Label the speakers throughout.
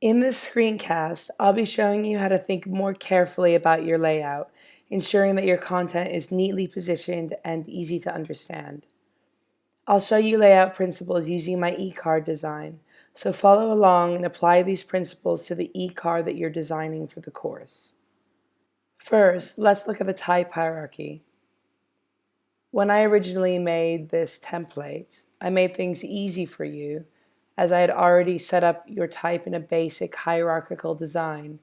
Speaker 1: In this screencast, I'll be showing you how to think more carefully about your layout, ensuring that your content is neatly positioned and easy to understand. I'll show you layout principles using my e-card design, so follow along and apply these principles to the e-card that you're designing for the course. First, let's look at the type hierarchy. When I originally made this template, I made things easy for you as I had already set up your type in a basic hierarchical design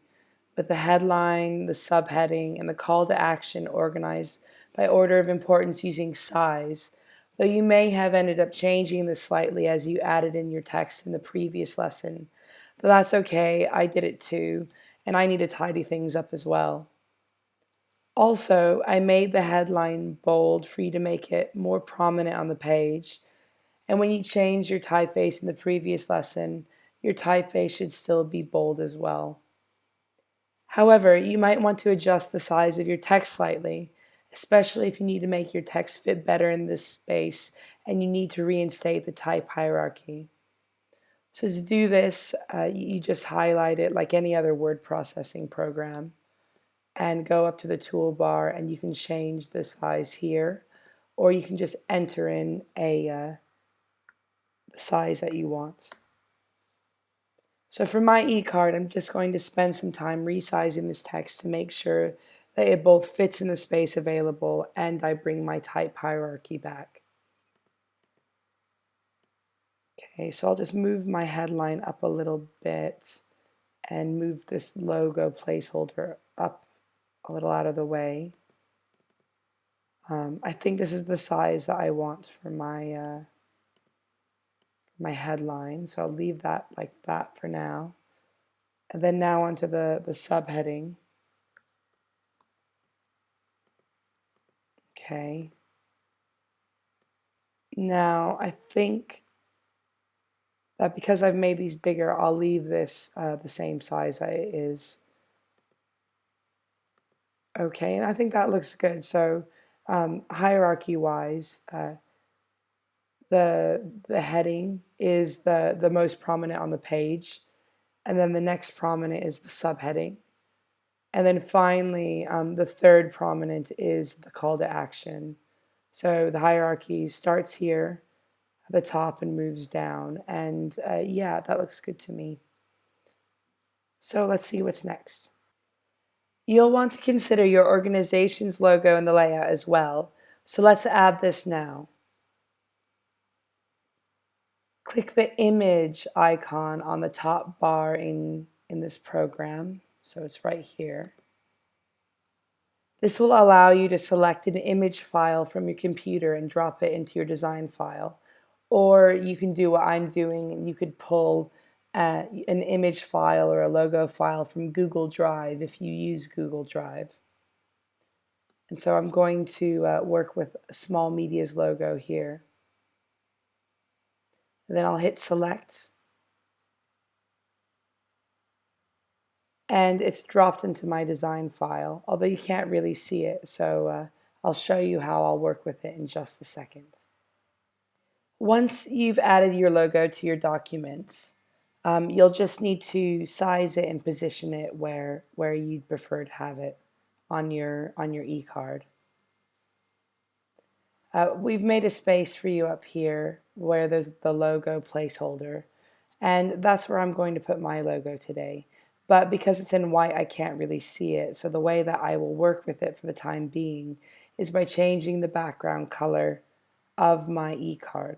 Speaker 1: with the headline, the subheading, and the call to action organized by order of importance using size, though you may have ended up changing this slightly as you added in your text in the previous lesson. But that's okay, I did it too, and I need to tidy things up as well. Also, I made the headline bold for you to make it more prominent on the page, and when you change your typeface in the previous lesson, your typeface should still be bold as well. However, you might want to adjust the size of your text slightly, especially if you need to make your text fit better in this space and you need to reinstate the type hierarchy. So to do this, uh, you just highlight it like any other word processing program and go up to the toolbar and you can change the size here or you can just enter in a uh, the size that you want. So for my e-card, I'm just going to spend some time resizing this text to make sure that it both fits in the space available and I bring my type hierarchy back. Okay, so I'll just move my headline up a little bit and move this logo placeholder up a little out of the way. Um, I think this is the size that I want for my uh, my headline. So I'll leave that like that for now. And then now onto the, the subheading. Okay. Now I think that because I've made these bigger, I'll leave this uh, the same size that it is. Okay, and I think that looks good. So um, hierarchy-wise, uh, the the heading is the the most prominent on the page and then the next prominent is the subheading. And then finally um, the third prominent is the call to action. So the hierarchy starts here at the top and moves down. And uh, yeah that looks good to me. So let's see what's next. You'll want to consider your organization's logo in the layout as well. So let's add this now click the image icon on the top bar in, in this program. So it's right here. This will allow you to select an image file from your computer and drop it into your design file. Or you can do what I'm doing and you could pull uh, an image file or a logo file from Google Drive if you use Google Drive. And so I'm going to uh, work with Small Media's logo here and then I'll hit select and it's dropped into my design file although you can't really see it so uh, I'll show you how I'll work with it in just a second. Once you've added your logo to your document um, you'll just need to size it and position it where where you'd prefer to have it on your on your e-card. Uh, we've made a space for you up here where there's the logo placeholder. And that's where I'm going to put my logo today. But because it's in white I can't really see it. So the way that I will work with it for the time being is by changing the background color of my e-card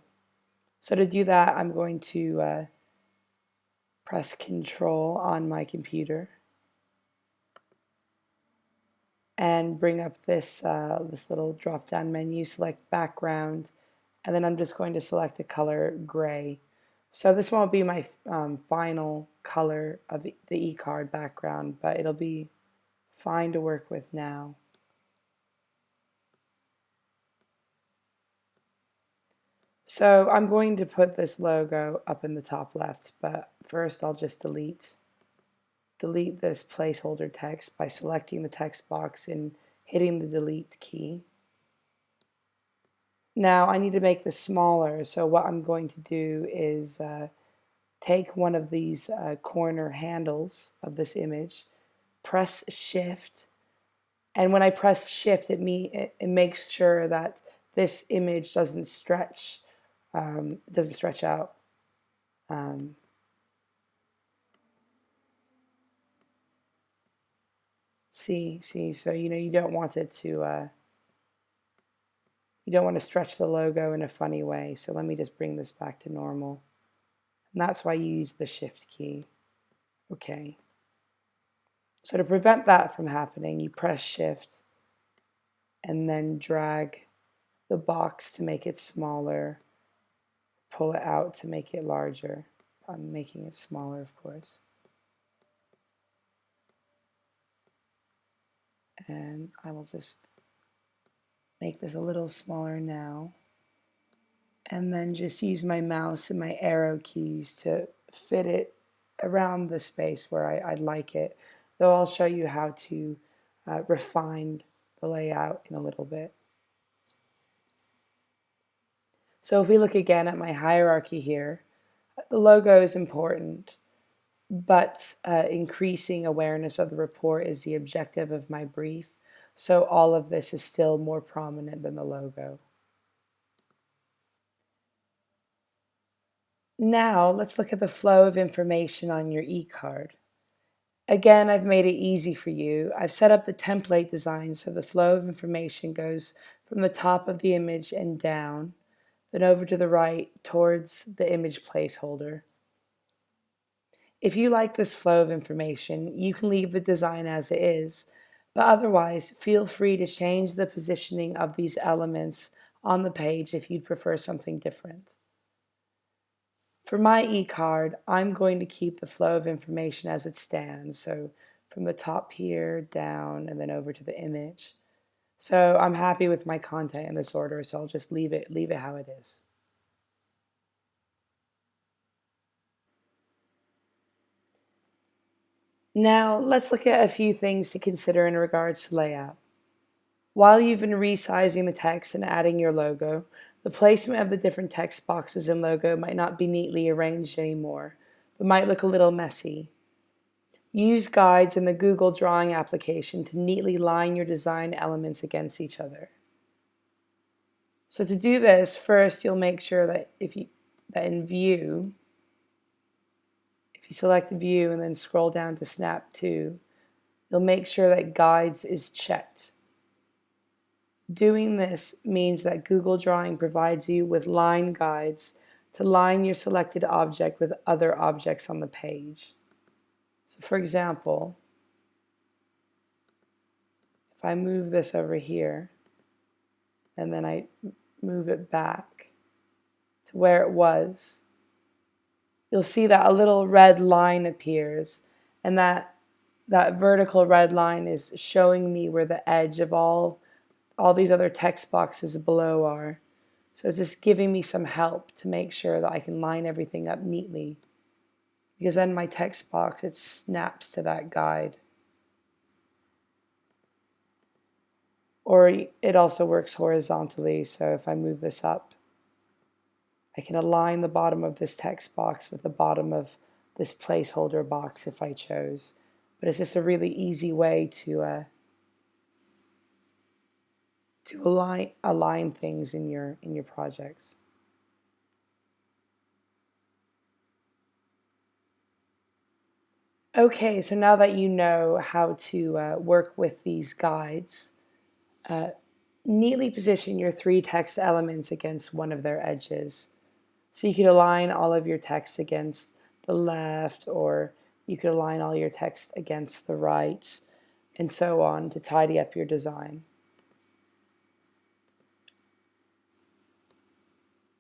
Speaker 1: so to do that I'm going to uh, press control on my computer and bring up this, uh, this little drop down menu, select background, and then I'm just going to select the color gray. So this won't be my um, final color of the e-card background, but it'll be fine to work with now. So I'm going to put this logo up in the top left, but first I'll just delete delete this placeholder text by selecting the text box and hitting the delete key. Now I need to make this smaller so what I'm going to do is uh, take one of these uh, corner handles of this image, press shift, and when I press shift, it, me, it, it makes sure that this image doesn't stretch, um, doesn't stretch out. Um, see, see, so you know you don't want it to, uh, you don't want to stretch the logo in a funny way. So let me just bring this back to normal. And that's why you use the shift key. Okay. So to prevent that from happening, you press shift and then drag the box to make it smaller, pull it out to make it larger. I'm making it smaller, of course. And I will just make this a little smaller now. And then just use my mouse and my arrow keys to fit it around the space where I, would like it. Though I'll show you how to uh, refine the layout in a little bit. So if we look again at my hierarchy here, the logo is important, but uh, increasing awareness of the report is the objective of my brief. So all of this is still more prominent than the logo. Now let's look at the flow of information on your e-card. Again, I've made it easy for you. I've set up the template design so the flow of information goes from the top of the image and down, then over to the right towards the image placeholder. If you like this flow of information, you can leave the design as it is, but otherwise feel free to change the positioning of these elements on the page if you'd prefer something different. For my e-card, I'm going to keep the flow of information as it stands. So from the top here, down, and then over to the image. So I'm happy with my content in this order, so I'll just leave it, leave it how it is. Now let's look at a few things to consider in regards to layout. While you've been resizing the text and adding your logo, the placement of the different text boxes and logo might not be neatly arranged anymore, but might look a little messy. Use guides in the Google Drawing application to neatly line your design elements against each other. So to do this, first you'll make sure that if you that in view, if you select view and then scroll down to snap to, you'll make sure that guides is checked. Doing this means that Google Drawing provides you with line guides to line your selected object with other objects on the page. So for example, if I move this over here and then I move it back to where it was, you'll see that a little red line appears and that that vertical red line is showing me where the edge of all all these other text boxes below are. So it's just giving me some help to make sure that I can line everything up neatly. Because then my text box, it snaps to that guide. Or it also works horizontally, so if I move this up, I can align the bottom of this text box with the bottom of this placeholder box if I chose. But it's just a really easy way to uh, to align align things in your in your projects. Okay, so now that you know how to uh, work with these guides, uh, neatly position your three text elements against one of their edges. So you could align all of your text against the left, or you could align all your text against the right, and so on to tidy up your design.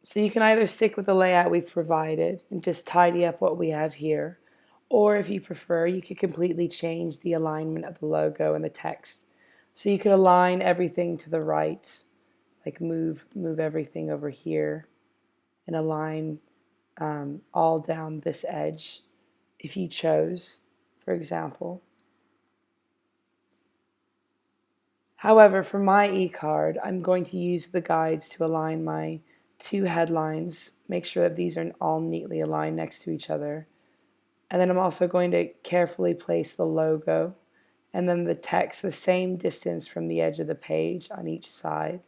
Speaker 1: So you can either stick with the layout we've provided and just tidy up what we have here, or if you prefer, you could completely change the alignment of the logo and the text. So you could align everything to the right, like move, move everything over here and align um, all down this edge if you chose, for example. However, for my e-card, I'm going to use the guides to align my two headlines, make sure that these are all neatly aligned next to each other. And then I'm also going to carefully place the logo and then the text the same distance from the edge of the page on each side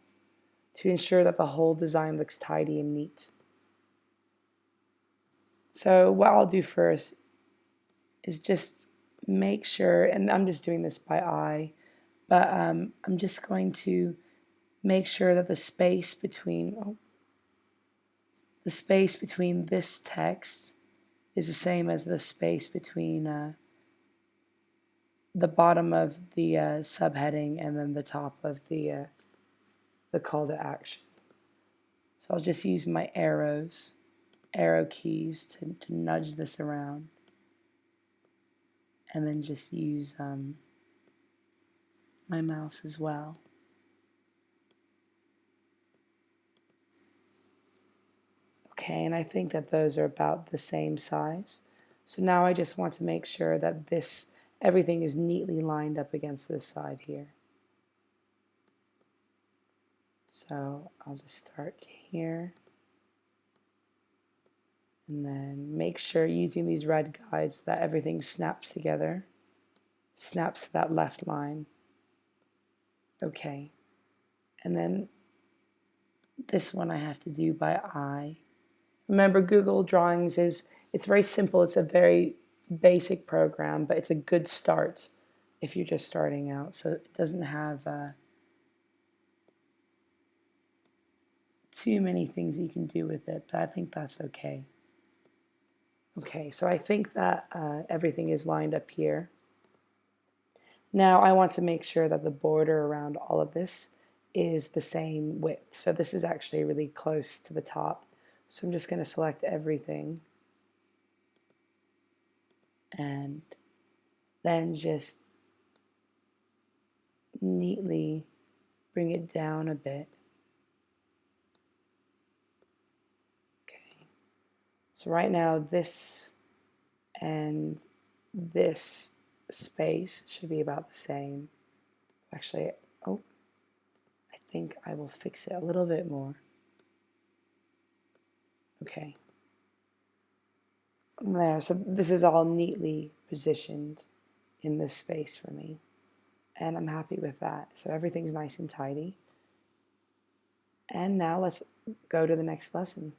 Speaker 1: to ensure that the whole design looks tidy and neat. So what I'll do first is just make sure, and I'm just doing this by eye, but um, I'm just going to make sure that the space between oh, the space between this text is the same as the space between uh, the bottom of the uh, subheading and then the top of the uh, the call to action. So I'll just use my arrows, arrow keys to, to nudge this around and then just use um, my mouse as well. Okay, and I think that those are about the same size. So now I just want to make sure that this, everything is neatly lined up against this side here. So I'll just start here. And then make sure using these red guides that everything snaps together, snaps to that left line. Okay. And then this one I have to do by eye. Remember Google Drawings is, it's very simple. It's a very basic program, but it's a good start if you're just starting out. So it doesn't have uh, too many things you can do with it, but I think that's okay. Okay, so I think that uh, everything is lined up here. Now I want to make sure that the border around all of this is the same width. So this is actually really close to the top. So I'm just going to select everything and then just neatly bring it down a bit. So right now this and this space should be about the same. Actually, oh, I think I will fix it a little bit more. Okay. There, so this is all neatly positioned in this space for me. And I'm happy with that. So everything's nice and tidy. And now let's go to the next lesson.